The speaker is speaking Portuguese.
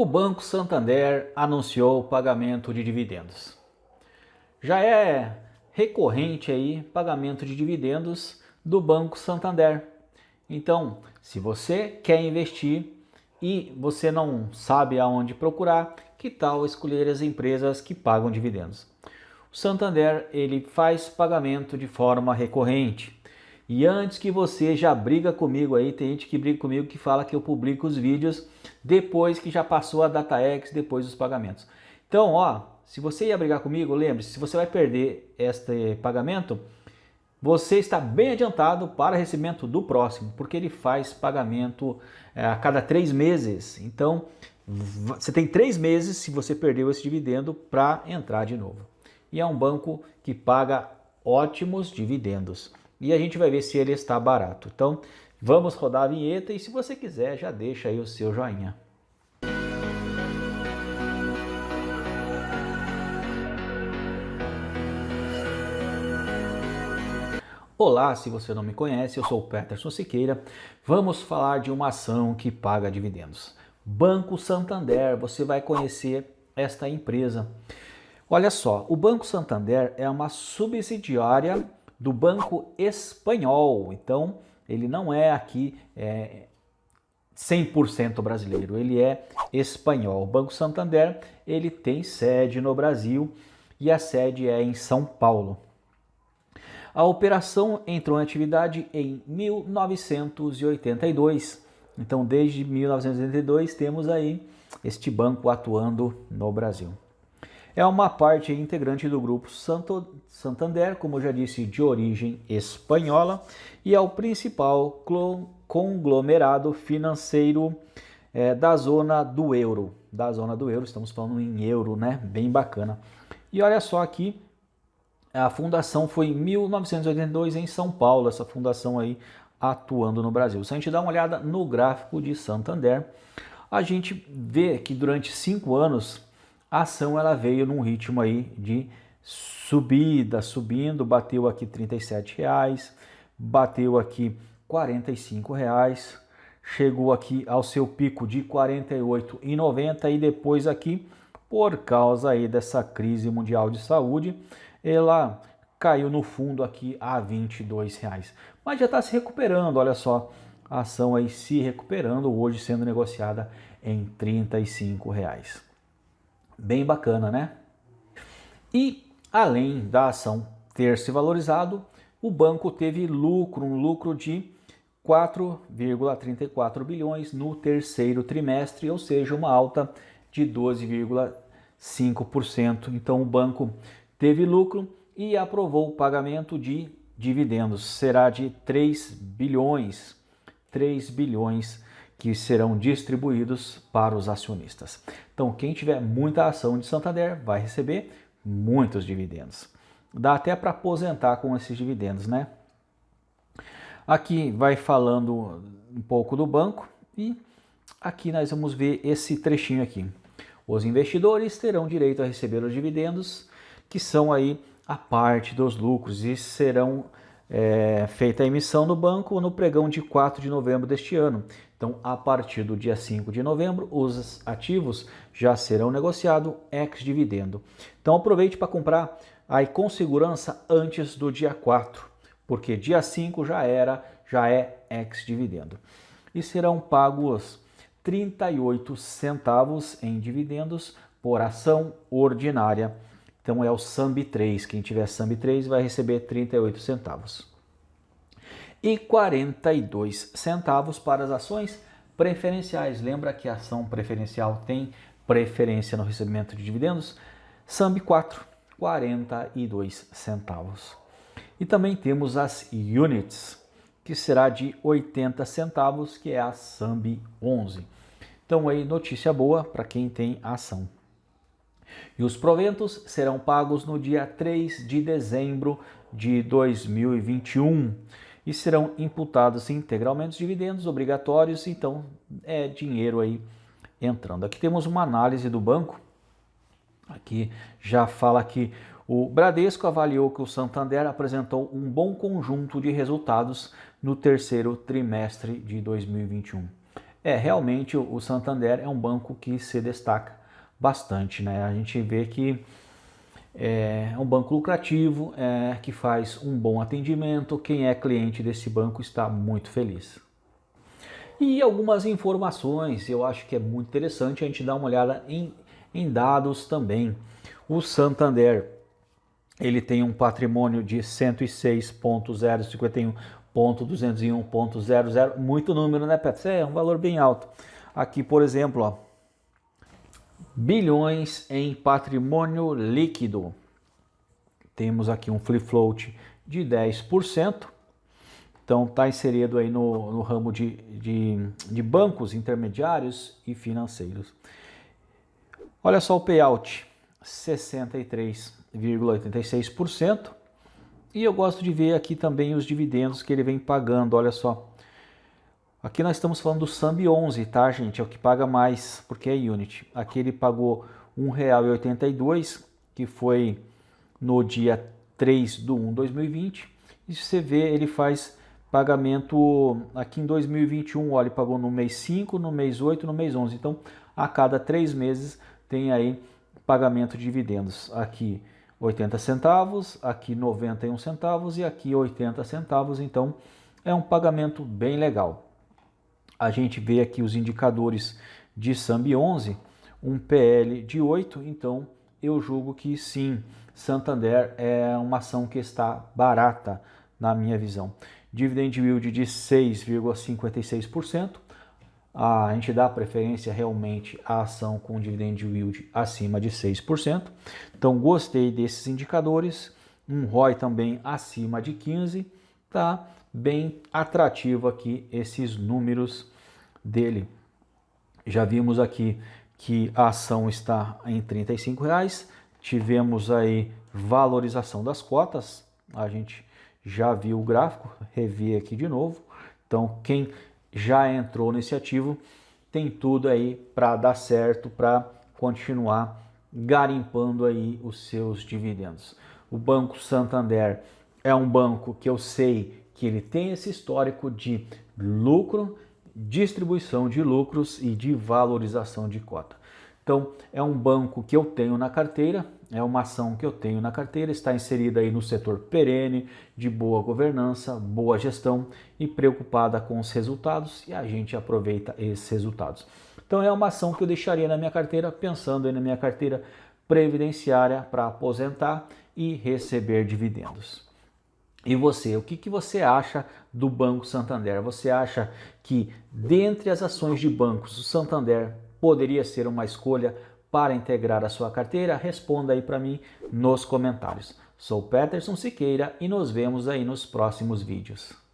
o Banco Santander anunciou o pagamento de dividendos. Já é recorrente aí pagamento de dividendos do Banco Santander. Então, se você quer investir e você não sabe aonde procurar, que tal escolher as empresas que pagam dividendos? O Santander ele faz pagamento de forma recorrente. E antes que você já briga comigo aí, tem gente que briga comigo que fala que eu publico os vídeos depois que já passou a DataX, depois dos pagamentos. Então, ó, se você ia brigar comigo, lembre-se, se você vai perder este pagamento, você está bem adiantado para recebimento do próximo, porque ele faz pagamento é, a cada três meses. Então, você tem três meses, se você perdeu esse dividendo, para entrar de novo. E é um banco que paga ótimos dividendos e a gente vai ver se ele está barato. Então vamos rodar a vinheta e se você quiser já deixa aí o seu joinha. Olá, se você não me conhece, eu sou o Peterson Siqueira. Vamos falar de uma ação que paga dividendos. Banco Santander, você vai conhecer esta empresa. Olha só, o Banco Santander é uma subsidiária do Banco Espanhol. Então, ele não é aqui é, 100% brasileiro, ele é espanhol. O Banco Santander, ele tem sede no Brasil e a sede é em São Paulo. A operação entrou em atividade em 1982. Então, desde 1982 temos aí este banco atuando no Brasil. É uma parte integrante do grupo Santo, Santander, como já disse, de origem espanhola, e é o principal conglomerado financeiro é, da zona do euro. Da zona do euro, estamos falando em euro, né? Bem bacana. E olha só aqui, a fundação foi em 1982 em São Paulo, essa fundação aí atuando no Brasil. Se a gente dá uma olhada no gráfico de Santander, a gente vê que durante cinco anos a ação ela veio num ritmo aí de subida, subindo, bateu aqui R$ reais, bateu aqui R$ reais, chegou aqui ao seu pico de R$ 48,90 e depois aqui, por causa aí dessa crise mundial de saúde, ela caiu no fundo aqui a R$ reais. Mas já está se recuperando, olha só, a ação aí se recuperando, hoje sendo negociada em R$ reais. Bem bacana, né? E além da ação ter se valorizado, o banco teve lucro, um lucro de 4,34 bilhões no terceiro trimestre, ou seja, uma alta de 12,5%. Então o banco teve lucro e aprovou o pagamento de dividendos. Será de 3 bilhões, 3 bilhões que serão distribuídos para os acionistas. Então, quem tiver muita ação de Santander vai receber muitos dividendos. Dá até para aposentar com esses dividendos, né? Aqui vai falando um pouco do banco e aqui nós vamos ver esse trechinho aqui. Os investidores terão direito a receber os dividendos, que são aí a parte dos lucros e serão é, feita a emissão no banco no pregão de 4 de novembro deste ano. Então, a partir do dia 5 de novembro, os ativos já serão negociados ex-dividendo. Então, aproveite para comprar aí com segurança antes do dia 4, porque dia 5 já era, já é ex-dividendo. E serão pagos 38 centavos em dividendos por ação ordinária então é o SAMB 3. Quem tiver SAMB 3 vai receber 38 centavos. E 42 centavos para as ações preferenciais. Lembra que a ação preferencial tem preferência no recebimento de dividendos? SAMB 4, 42 centavos. E também temos as units, que será de 80 centavos, que é a SAMB 11. Então aí notícia boa para quem tem ação. E os proventos serão pagos no dia 3 de dezembro de 2021 e serão imputados integralmente os dividendos obrigatórios, então é dinheiro aí entrando. Aqui temos uma análise do banco, aqui já fala que o Bradesco avaliou que o Santander apresentou um bom conjunto de resultados no terceiro trimestre de 2021. É, realmente o Santander é um banco que se destaca bastante, né? A gente vê que é um banco lucrativo, é, que faz um bom atendimento, quem é cliente desse banco está muito feliz. E algumas informações, eu acho que é muito interessante a gente dar uma olhada em, em dados também. O Santander, ele tem um patrimônio de 106.051.201.00, muito número, né, Petro? É um valor bem alto. Aqui, por exemplo, ó, bilhões em patrimônio líquido. Temos aqui um free float de 10%. Então está inserido aí no, no ramo de, de, de, bancos intermediários e financeiros. Olha só o payout, 63,86%. E eu gosto de ver aqui também os dividendos que ele vem pagando, olha só. Aqui nós estamos falando do SAMB 11, tá gente? É o que paga mais, porque é Unity. Aqui ele pagou R$ 1,82, que foi no dia 3 de 1 de 2020. E se você vê, ele faz pagamento aqui em 2021, olha, ele pagou no mês 5, no mês 8, no mês 11. Então, a cada três meses tem aí pagamento de dividendos. Aqui 80 centavos, aqui 91 centavos e aqui 80 centavos. Então, é um pagamento bem legal. A gente vê aqui os indicadores de SAMB 11, um PL de 8, então eu julgo que sim, Santander é uma ação que está barata na minha visão dividend yield de 6,56%. A gente dá preferência realmente à ação com dividend yield acima de 6%. Então gostei desses indicadores. Um ROI também acima de 15%. Tá bem atrativo aqui esses números dele. Já vimos aqui que a ação está em R$ reais. Tivemos aí valorização das cotas. A gente já viu o gráfico, revi aqui de novo. Então, quem já entrou nesse ativo tem tudo aí para dar certo, para continuar garimpando aí os seus dividendos. O Banco Santander é um banco que eu sei que ele tem esse histórico de lucro, distribuição de lucros e de valorização de cota. Então, é um banco que eu tenho na carteira, é uma ação que eu tenho na carteira, está inserida aí no setor perene, de boa governança, boa gestão e preocupada com os resultados e a gente aproveita esses resultados. Então é uma ação que eu deixaria na minha carteira, pensando aí na minha carteira previdenciária para aposentar e receber dividendos. E você, o que, que você acha do Banco Santander? Você acha que dentre as ações de bancos, o Santander poderia ser uma escolha para integrar a sua carteira? Responda aí para mim nos comentários. Sou Peterson Siqueira e nos vemos aí nos próximos vídeos.